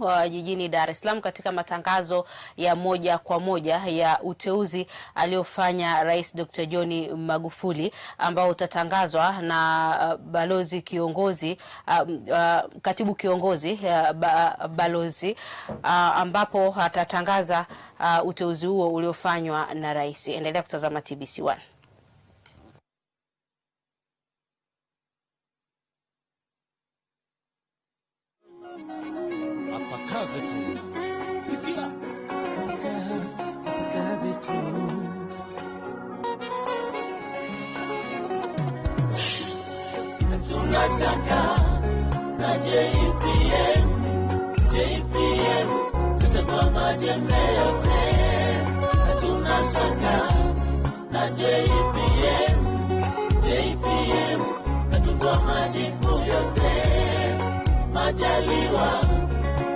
wa jijini Dar es Salaam katika matangazo ya moja kwa moja ya uteuzi aliofanya Rais Dr. John Magufuli ambao utatangazwa na uh, balozi kiongozi uh, uh, katibu kiongozi uh, ba, balozi uh, ambapo atatangaza uh, uteuzi huo uliofanywa na rais. Endelea kutazama TBC1. Shaka na JPM, JPM tutatoa majembe yote. Hatuna shaka na JPM, JPM tutatoa majibu yote. Majaliwa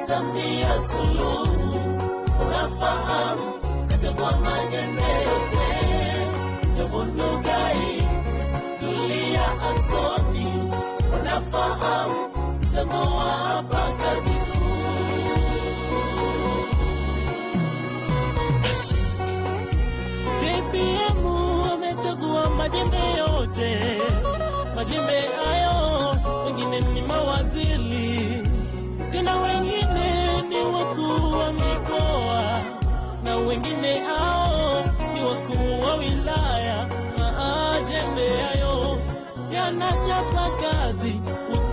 Samia Suluhu, unafahamu kachagua majembe yote. Jobu unafahamu msemo wa hapa kazi tu. JPM amechagua majembe yote, majembe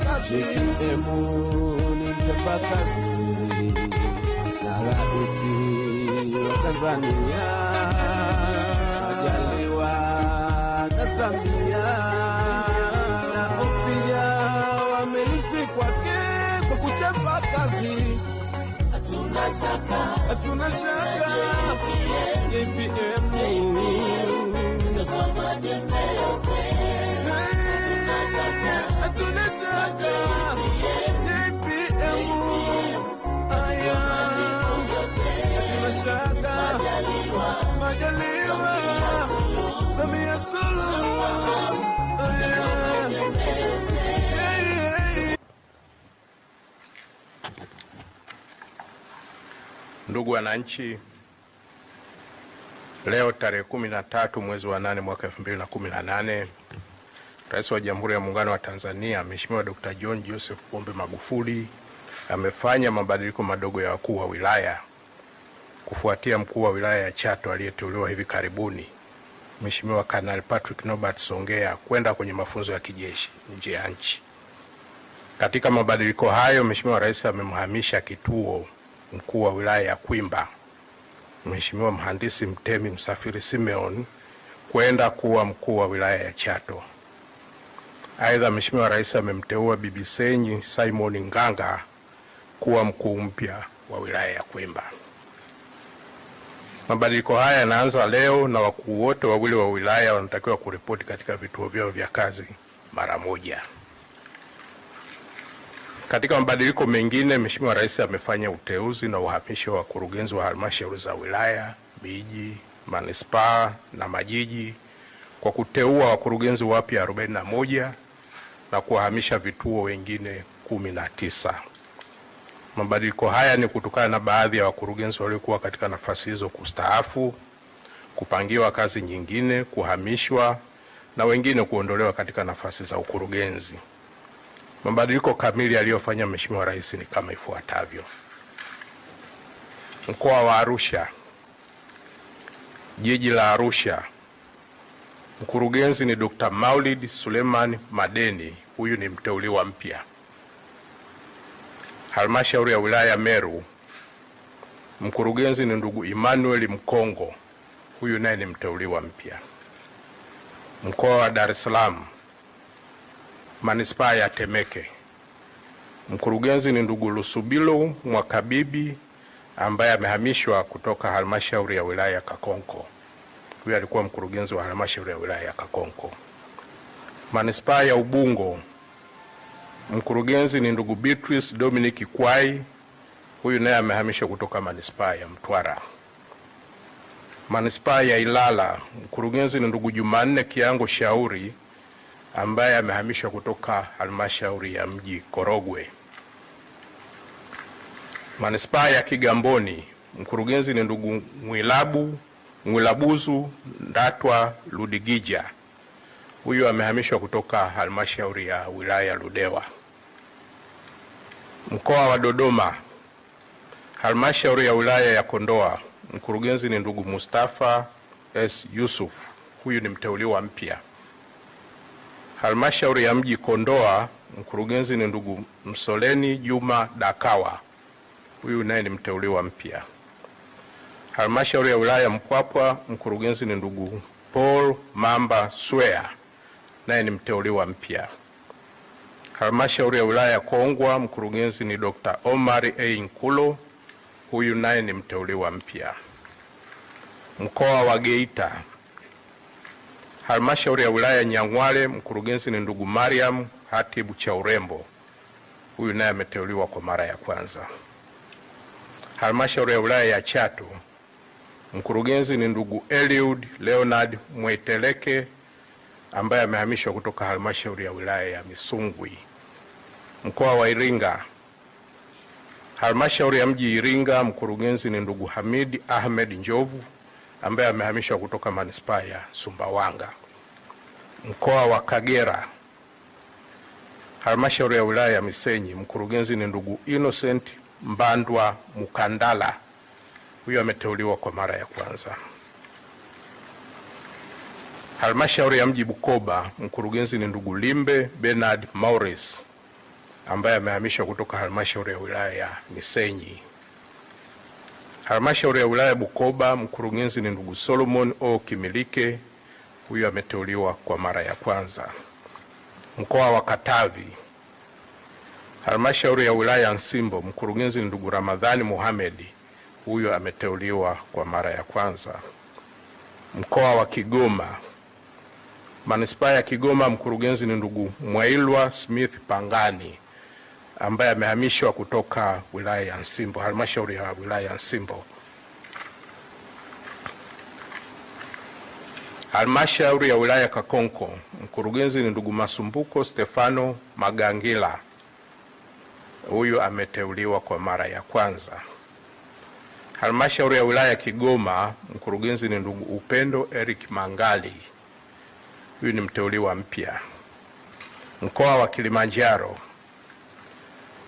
JPM ni mchapakazi. Na raisi wa Tanzania, Majaliwa na Samia. Na pia wamelisi kwake kwa kuchapa kazi. hatuna shaka. Hatuna shaka. JPM Majaliwa. Ndugu wananchi, leo tarehe kumi na tatu mwezi wa nane mwaka elfu mbili na kumi na nane Rais wa Jamhuri ya Muungano wa Tanzania Mheshimiwa Dr. John Joseph Pombe Magufuli amefanya mabadiliko madogo ya wakuu wa wilaya kufuatia mkuu wa wilaya ya Chato aliyeteuliwa hivi karibuni Mheshimiwa Kanali Patrick Norbert Songea kwenda kwenye mafunzo ya kijeshi nje ya nchi. Katika mabadiliko hayo, Mheshimiwa Rais amemhamisha kituo mkuu wa wilaya ya Kwimba Mheshimiwa Mhandisi Mtemi Msafiri Simeon kwenda kuwa mkuu wa wilaya ya Chato. Aidha, Mheshimiwa Rais amemteua Bibi Senyi Simon Nganga kuwa mkuu mpya wa wilaya ya Kwimba. Mabadiliko haya yanaanza leo na wakuu wote wawili wa wilaya wanatakiwa kuripoti katika vituo vyao vya kazi mara moja. Katika mabadiliko mengine, Mheshimiwa Rais amefanya uteuzi na uhamisho wa wakurugenzi wa halmashauri za wilaya, miji, manispaa na majiji kwa kuteua wakurugenzi wapya 41 na kuwahamisha vituo wengine kumi na tisa. Mabadiliko haya ni kutokana na baadhi ya wakurugenzi waliokuwa katika nafasi hizo kustaafu, kupangiwa kazi nyingine, kuhamishwa na wengine kuondolewa katika nafasi za ukurugenzi. Mabadiliko kamili aliyofanya Mheshimiwa Rais ni kama ifuatavyo: Mkoa wa Arusha, Jiji la Arusha, mkurugenzi ni Dr. Maulid Suleiman Madeni, huyu ni mteuliwa mpya. Halmashauri ya wilaya ya Meru, mkurugenzi ni ndugu Emmanuel Mkongo, huyu naye ni mteuliwa mpya. Mkoa wa Dar es Salaam, manispaa ya Temeke, mkurugenzi ni ndugu Lusubilo Mwakabibi ambaye amehamishwa kutoka halmashauri ya wilaya ya Kakonko. Huyu alikuwa mkurugenzi wa halmashauri ya wilaya ya Kakonko. Manispaa ya Ubungo, mkurugenzi ni ndugu Beatrice Dominic Kwai, huyu naye amehamishwa kutoka manispaa ya Mtwara. Manispaa ya Ilala, mkurugenzi ni ndugu Jumanne Kiango Shauri ambaye amehamishwa kutoka halmashauri ya mji Korogwe. Manispaa ya Kigamboni, mkurugenzi ni ndugu Mwilabu Mwilabuzu Ndatwa Ludigija, huyu amehamishwa kutoka halmashauri ya wilaya ya Ludewa. Mkoa wa Dodoma, halmashauri ya wilaya ya Kondoa, mkurugenzi ni ndugu Mustafa S Yusuf, huyu ni mteuliwa mpya. Halmashauri ya mji Kondoa, mkurugenzi ni ndugu Msoleni Juma Dakawa, huyu naye ni mteuliwa mpya. Halmashauri ya wilaya Mpwapwa, mkurugenzi ni ndugu Paul Mamba Swea, naye ni mteuliwa mpya. Halmashauri ya wilaya ya Kongwa, mkurugenzi ni Dr. Omar A. Nkulo, huyu naye ni mteuliwa mpya. Mkoa wa Geita, halmashauri ya wilaya ya Nyang'hwale, mkurugenzi ni ndugu Mariam Hatibu cha urembo, huyu naye ameteuliwa kwa mara ya kwanza. Halmashauri ya wilaya ya Chato, mkurugenzi ni ndugu Eliud Leonard Mweteleke ambaye amehamishwa kutoka halmashauri ya wilaya ya Misungwi. Mkoa wa Iringa, halmashauri ya mji Iringa, mkurugenzi ni ndugu hamidi Ahmed Njovu ambaye amehamishwa kutoka manispaa ya Sumbawanga. Mkoa wa Kagera, halmashauri ya wilaya ya Misenyi, mkurugenzi ni ndugu Innocent Mbandwa Mukandala, huyo ameteuliwa kwa mara ya kwanza. Halmashauri ya mji Bukoba, mkurugenzi ni ndugu Limbe Bernard Maurice ambaye amehamishwa kutoka halmashauri ya wilaya ya Misenyi. Halmashauri ya wilaya ya Bukoba, mkurugenzi ni ndugu Solomon O Kimilike, huyu ameteuliwa kwa mara ya kwanza. Mkoa wa Katavi, halmashauri ya wilaya ya Nsimbo, mkurugenzi ni ndugu Ramadhani Mohamedi, huyu ameteuliwa kwa mara ya kwanza. Mkoa wa Kigoma, manispaa ya Kigoma, mkurugenzi ni ndugu Mwailwa Smith Pangani ambaye amehamishwa kutoka wilaya ya Nsimbo, halmashauri ya wilaya ya Nsimbo. Halmashauri ya wilaya ya Kakonko, mkurugenzi ni ndugu Masumbuko Stefano Magangila, huyu ameteuliwa kwa mara ya kwanza. Halmashauri ya wilaya ya Kigoma, mkurugenzi ni ndugu Upendo Eric Mangali, huyu ni mteuliwa mpya. Mkoa wa Kilimanjaro,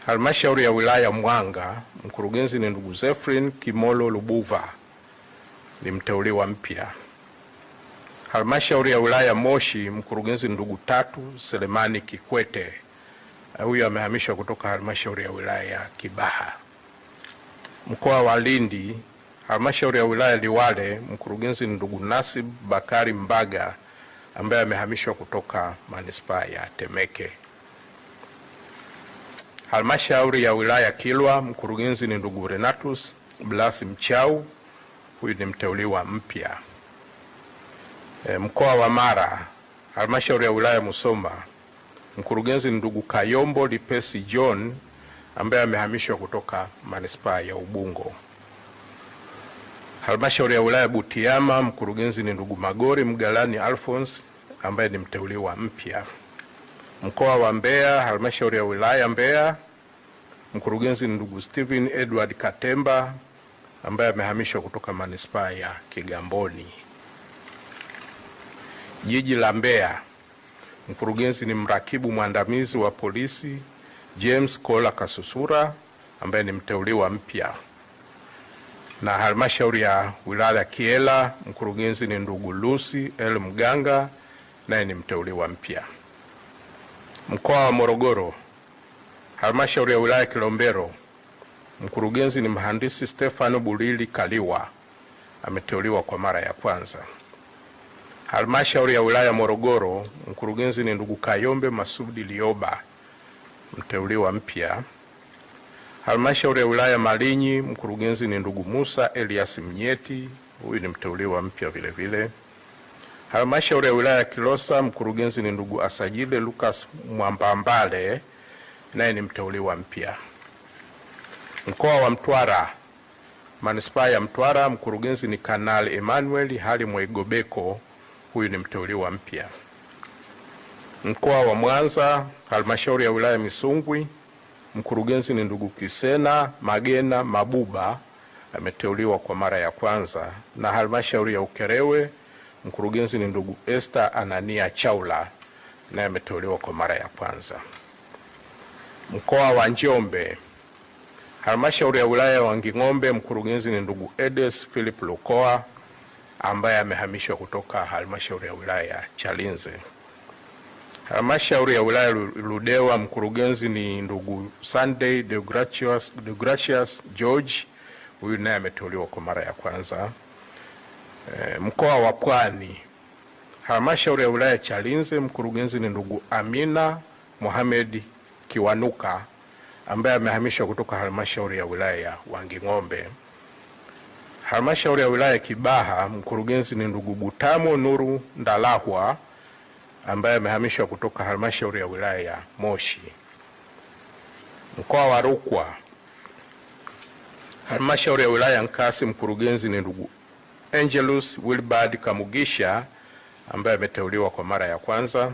halmashauri ya wilaya Mwanga, mkurugenzi ni ndugu Zefrin Kimolo Lubuva, ni mteuliwa mpya. Halmashauri ya wilaya Moshi, mkurugenzi ndugu Tatu Selemani Kikwete, huyu amehamishwa kutoka halmashauri ya wilaya ya Kibaha. Mkoa wa Lindi, halmashauri ya wilaya Liwale, mkurugenzi ni ndugu Nasib Bakari Mbaga ambaye amehamishwa kutoka manispaa ya Temeke. Halmashauri ya wilaya Kilwa, mkurugenzi ni ndugu Renatus Blas Mchau, huyu ni mteuliwa mpya. E, mkoa wa Mara, halmashauri ya wilaya Musoma, mkurugenzi ni ndugu Kayombo Lipesi John ambaye amehamishwa kutoka manispaa ya Ubungo. Halmashauri ya wilaya Butiama, mkurugenzi ni ndugu Magori Mgalani Alphonse ambaye ni mteuliwa mpya. Mkoa wa Mbeya, halmashauri ya wilaya Mbeya, mkurugenzi ni ndugu Steven Edward Katemba ambaye amehamishwa kutoka manispaa ya Kigamboni. Jiji la Mbeya, mkurugenzi ni mrakibu mwandamizi wa polisi James Kola Kasusura ambaye ni mteuliwa mpya, na halmashauri ya wilaya ya Kiela, mkurugenzi ni ndugu Lucy L Mganga naye ni mteuliwa mpya. Mkoa wa Morogoro, halmashauri ya wilaya ya Kilombero, mkurugenzi ni mhandisi Stefano Bulili Kaliwa ameteuliwa kwa mara ya kwanza. Halmashauri ya wilaya ya Morogoro, mkurugenzi ni ndugu Kayombe Masudi Lioba mteuliwa mpya. Halmashauri ya wilaya Malinyi, mkurugenzi ni ndugu Musa Elias Mnyeti, huyu ni mteuliwa mpya vile vile. Halmashauri ya wilaya ya Kilosa, mkurugenzi ni ndugu Asajile Lucas Mwambambale, naye ni mteuliwa mpya. Mkoa wa Mtwara, manispaa ya Mtwara, mkurugenzi ni Kanali Emmanuel Hali Mwaigobeko, huyu ni mteuliwa mpya. Mkoa wa Mwanza, halmashauri ya wilaya Misungwi, mkurugenzi ni ndugu Kisena Magena Mabuba ameteuliwa kwa mara ya kwanza, na halmashauri ya Ukerewe, mkurugenzi ni ndugu Esther Anania Chaula naye ameteuliwa kwa mara ya kwanza. Mkoa wa Njombe, halmashauri ya wilaya ya Wanging'ombe, mkurugenzi ni ndugu Edes Philip Lukoa ambaye amehamishwa kutoka halmashauri ya wilaya ya Chalinze. Halmashauri ya wilaya Ludewa, mkurugenzi ni ndugu Sunday Deogratius, Deogratius George, huyu naye ameteuliwa kwa mara ya kwanza. E, mkoa wa Pwani, halmashauri ya wilaya Chalinze, mkurugenzi ni ndugu Amina Mohamed Kiwanuka ambaye amehamishwa kutoka halmashauri ya wilaya ya Wanging'ombe. Halmashauri ya wilaya Kibaha, mkurugenzi ni ndugu Butamo Nuru Ndalahwa ambaye amehamishwa kutoka halmashauri ya wilaya ya Moshi. Mkoa wa Rukwa, halmashauri ya wilaya ya Nkasi, mkurugenzi ni ndugu Angelus Wilbard Kamugisha ambaye ameteuliwa kwa mara ya kwanza.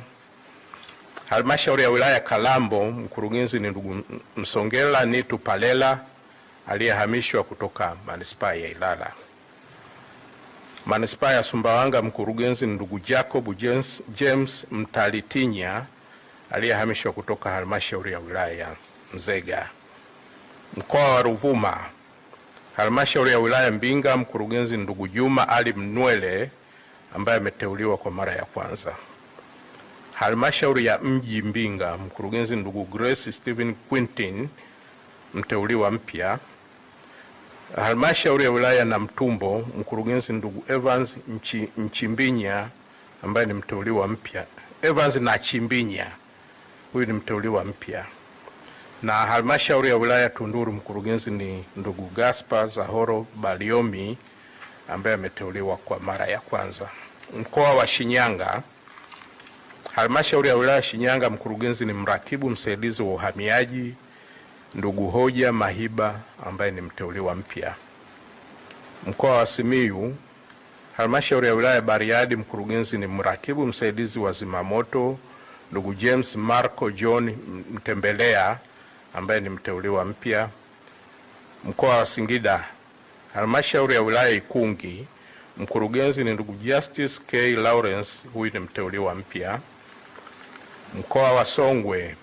Halmashauri ya wilaya Kalambo, mkurugenzi ni ndugu Msongela Nitu Palela aliyehamishwa kutoka manispaa ya Ilala. Manispaa ya Sumbawanga, mkurugenzi ndugu Jacob James, James Mtalitinya aliyehamishwa kutoka halmashauri ya wilaya ya Nzega. Mkoa wa Ruvuma, halmashauri ya wilaya Mbinga, mkurugenzi ndugu Juma Ali Mnwele ambaye ameteuliwa kwa mara ya kwanza. Halmashauri ya mji Mbinga, mkurugenzi ndugu Grace Stephen Quintin mteuliwa mpya. Halmashauri ya wilaya Namtumbo, mkurugenzi ndugu Evans Nchi, Nchimbinya ambaye ni mteuliwa mpya. Evans na Chimbinya, huyu ni mteuliwa mpya. Na halmashauri ya wilaya Tunduru, mkurugenzi ni ndugu Gaspar Zahoro Baliomi ambaye ameteuliwa kwa mara ya kwanza. Mkoa wa Shinyanga, halmashauri ya wilaya Shinyanga, mkurugenzi ni mrakibu msaidizi wa uhamiaji ndugu Hoja Mahiba ambaye ni mteuliwa mpya. Mkoa wa Simiyu, halmashauri ya wilaya Bariadi, mkurugenzi ni mrakibu msaidizi wa zimamoto ndugu James Marco John Mtembelea ambaye ni mteuliwa mpya. Mkoa wa Singida, halmashauri ya wilaya Ikungi, mkurugenzi ni ndugu Justice K Lawrence, huyu ni mteuliwa mpya. Mkoa wa Songwe,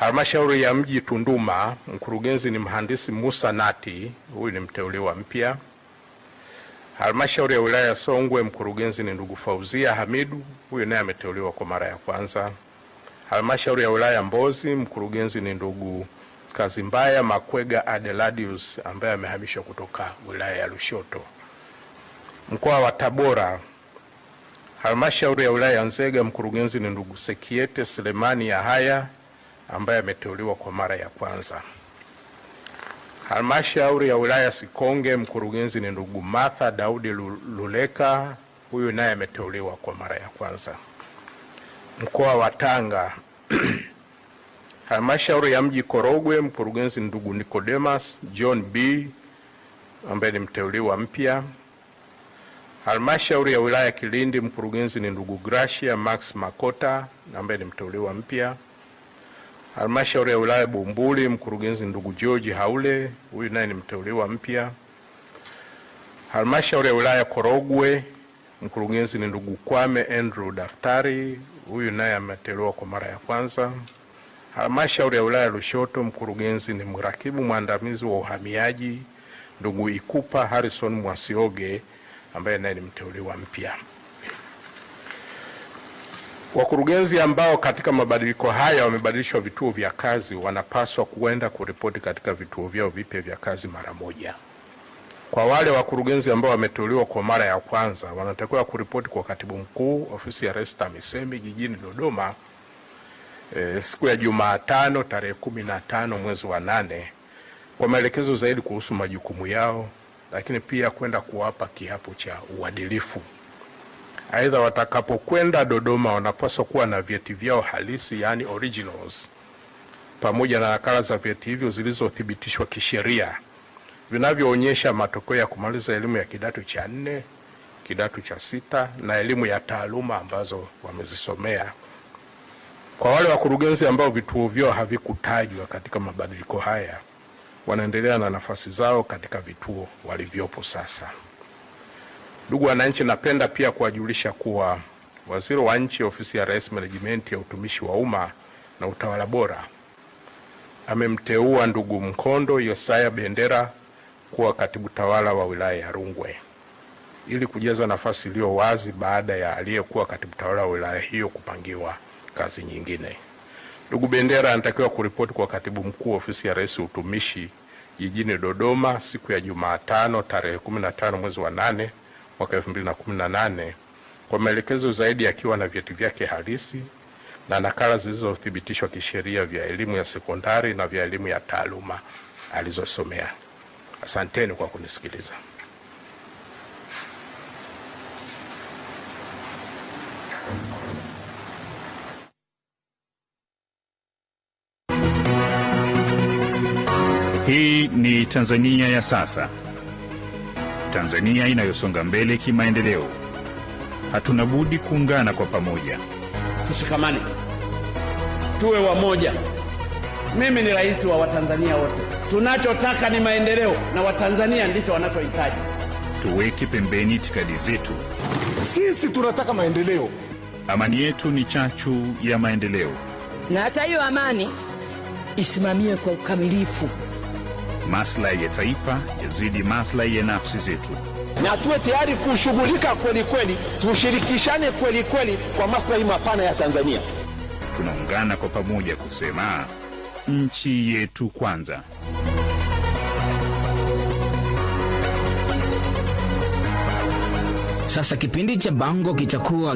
halmashauri ya mji Tunduma, mkurugenzi ni mhandisi Musa Nati, huyu ni mteuliwa mpya. Halmashauri ya wilaya ya Songwe, mkurugenzi ni ndugu Fauzia Hamidu, huyu naye ameteuliwa kwa mara ya kwanza. Halmashauri ya wilaya Mbozi, mkurugenzi ni ndugu Kazimbaya Makwega Adeladius ambaye amehamishwa kutoka wilaya ya Lushoto. Mkoa wa Tabora, halmashauri ya wilaya ya Nzega, mkurugenzi ni ndugu Sekiete Selemani Yahaya ambaye ameteuliwa kwa mara ya kwanza. Halmashauri ya wilaya Sikonge, mkurugenzi ni ndugu Martha Daudi Luleka, huyu naye ameteuliwa kwa mara ya kwanza. Mkoa wa Tanga, halmashauri ya mji Korogwe, mkurugenzi ni ndugu Nicodemus John B ambaye ni mteuliwa mpya. Halmashauri ya wilaya Kilindi, mkurugenzi ni ndugu Gracia Max Makota ambaye ni mteuliwa mpya. Halmashauri ya wilaya Bumbuli, mkurugenzi ndugu George Haule, huyu naye ni mteuliwa mpya. Halmashauri ya wilaya Korogwe, mkurugenzi ni ndugu Kwame Andrew Daftari, huyu naye ameteuliwa kwa mara ya kwanza. Halmashauri ya wilaya Lushoto, mkurugenzi ni mrakibu mwandamizi wa uhamiaji ndugu Ikupa Harrison Mwasioge, ambaye naye ni mteuliwa mpya. Wakurugenzi ambao katika mabadiliko haya wamebadilishwa vituo vya kazi wanapaswa kuenda kuripoti katika vituo vyao vipya vya kazi mara moja. Kwa wale wakurugenzi ambao wameteuliwa kwa mara ya kwanza wanatakiwa kuripoti kwa katibu mkuu ofisi ya Rais TAMISEMI jijini Dodoma e, siku ya Jumatano tarehe kumi na tano mwezi wa nane kwa maelekezo zaidi kuhusu majukumu yao, lakini pia kwenda kuwapa kiapo cha uadilifu. Aidha, watakapokwenda Dodoma wanapaswa kuwa na vyeti vyao halisi, yani originals, pamoja na nakala za vyeti hivyo zilizothibitishwa kisheria vinavyoonyesha matokeo ya kumaliza elimu ya kidato cha nne, kidato cha sita na elimu ya taaluma ambazo wamezisomea. Kwa wale wakurugenzi ambao vituo vyao havikutajwa katika mabadiliko haya, wanaendelea na nafasi zao katika vituo walivyopo sasa. Ndugu wananchi, napenda pia kuwajulisha kuwa Waziri wa Nchi, Ofisi ya Rais, Menejimenti ya Utumishi wa Umma na Utawala Bora amemteua ndugu Mkondo Yosaya Bendera kuwa katibu tawala wa wilaya ya Rungwe ili kujaza nafasi iliyo wazi baada ya aliyekuwa katibu tawala wa wilaya hiyo kupangiwa kazi nyingine. Ndugu Bendera anatakiwa kuripoti kwa katibu mkuu ofisi ya Rais Utumishi jijini Dodoma siku ya Jumatano tarehe 15 mwezi wa 8 mwaka 2018 kwa maelekezo zaidi akiwa na vyeti vyake halisi na nakala zilizothibitishwa kisheria vya elimu ya sekondari na vya elimu ya taaluma alizosomea. Asanteni kwa kunisikiliza. Hii ni Tanzania ya sasa, Tanzania inayosonga mbele kimaendeleo. Hatuna budi kuungana kwa pamoja. Tushikamane, tuwe wamoja. Mimi ni rais wa Watanzania wote. Tunachotaka ni maendeleo, na Watanzania ndicho wanachohitaji. Tuweke pembeni itikadi zetu. Sisi tunataka maendeleo. Amani yetu ni chachu ya maendeleo. na hata hiyo amani isimamie kwa ukamilifu. Maslahi ya taifa yazidi maslahi ya nafsi zetu. na tuwe tayari kushughulika kweli kweli, tushirikishane kweli kweli kwa maslahi mapana ya Tanzania. Tunaungana kwa pamoja kusema nchi yetu kwanza. Sasa kipindi cha Bango kitakuwa